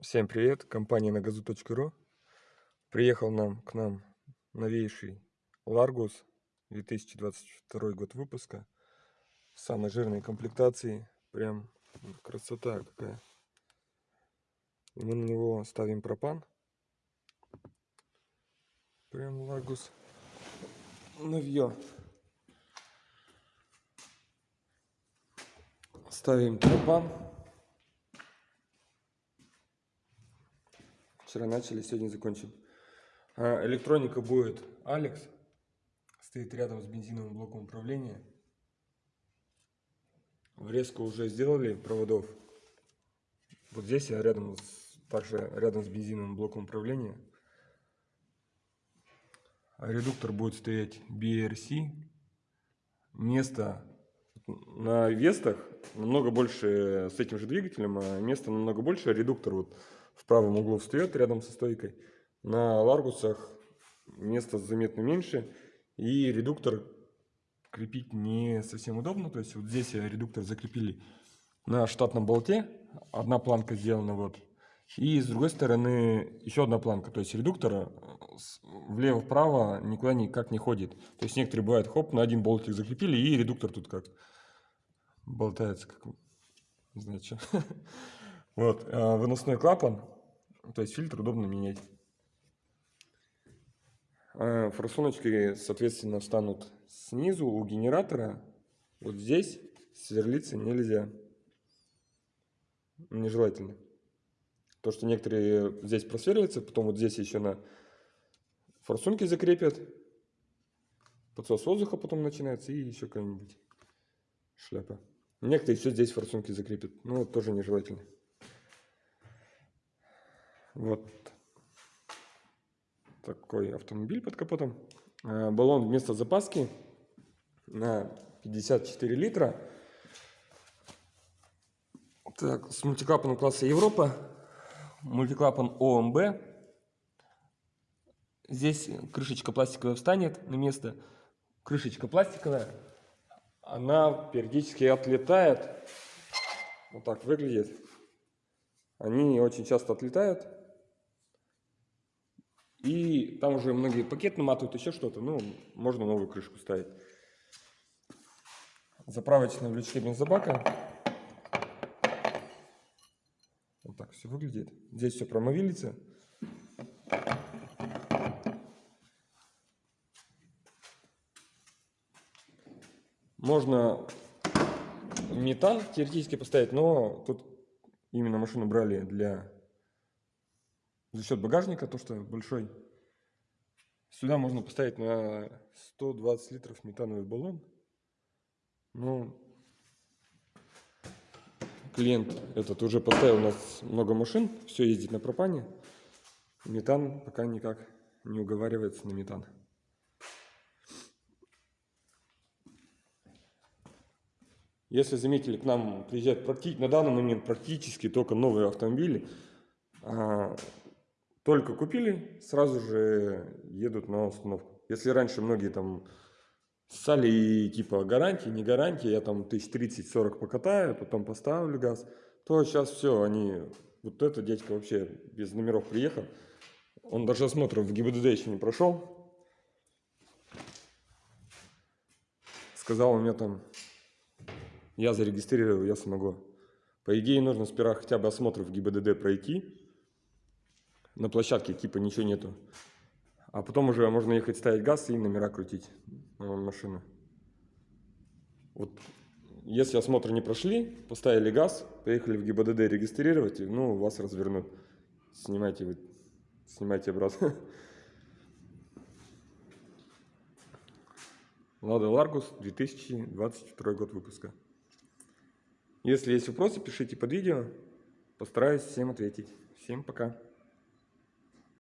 Всем привет, компания на газу.ру. Приехал нам к нам новейший Largus 2022 год выпуска. Самой жирной комплектации. Прям красота какая. И мы на него ставим пропан. Прям Largus новье. Ставим пропан. Вчера начали, сегодня закончим. А, электроника будет Алекс. Стоит рядом с бензиновым блоком управления. Врезку уже сделали проводов. Вот здесь я рядом с, также рядом с бензиновым блоком управления. А редуктор будет стоять BRC. Место на Вестах намного больше с этим же двигателем, а место намного больше. Редуктор вот в правом углу встает рядом со стойкой. На Ларгусах место заметно меньше. И редуктор крепить не совсем удобно. То есть вот здесь редуктор закрепили на штатном болте. Одна планка сделана вот. И с другой стороны еще одна планка. То есть редуктор влево-вправо никуда никак не ходит. То есть некоторые бывают, хоп, на один болтик закрепили, и редуктор тут как болтается, как не знаю что. Вот, а, выносной клапан, то есть фильтр удобно менять. А, форсуночки, соответственно, встанут снизу у генератора. Вот здесь сверлиться нельзя. Нежелательно. То, что некоторые здесь просверливаются, потом вот здесь еще на форсунке закрепят. Подсос воздуха потом начинается и еще какая-нибудь шляпа. Некоторые еще здесь форсунки закрепят. Ну, тоже нежелательно. Вот такой автомобиль под капотом. Э, баллон вместо запаски на 54 литра. Так, с мультиклапаном класса Европа. Мультиклапан ОМБ. Здесь крышечка пластиковая встанет на место. Крышечка пластиковая. Она периодически отлетает. Вот так выглядит. Они очень часто отлетают. И там уже многие пакет наматывают, еще что-то. Ну, можно новую крышку ставить. Заправочные лючки бензобака. Вот так все выглядит. Здесь все промовилится. Можно метан теоретически поставить, но тут именно машину брали для за счет багажника, то что большой. Сюда можно поставить на 120 литров метановый баллон. Ну, клиент этот уже поставил у нас много машин, все ездит на пропане. Метан пока никак не уговаривается на метан. Если заметили, к нам приезжают на данный момент практически только новые автомобили. Только купили, сразу же едут на установку. Если раньше многие там ссали типа гарантии, не гарантии, я там тысяч 30-40 покатаю, потом поставлю газ, то сейчас все, они, вот этот дядька вообще без номеров приехал, он даже осмотр в ГИБДД еще не прошел. Сказал у меня там, я зарегистрировал, я смогу. По идее нужно сперва хотя бы осмотр в ГИБДД пройти, на площадке типа ничего нету. А потом уже можно ехать ставить газ и номера крутить на машину. Вот если осмотр не прошли, поставили газ, поехали в ГИБДД регистрировать, ну, вас развернут. Снимайте вы, снимайте обратно. Лада Ларгус, 2022 год выпуска. Если есть вопросы, пишите под видео. Постараюсь всем ответить. Всем пока.